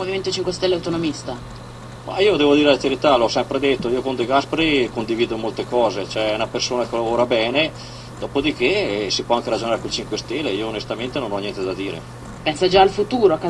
Movimento 5 Stelle autonomista? Ma io devo dire la verità, l'ho sempre detto, io con De Gasperi condivido molte cose, cioè è una persona che lavora bene, dopodiché si può anche ragionare con i 5 Stelle, io onestamente non ho niente da dire. Pensa già al futuro, a casa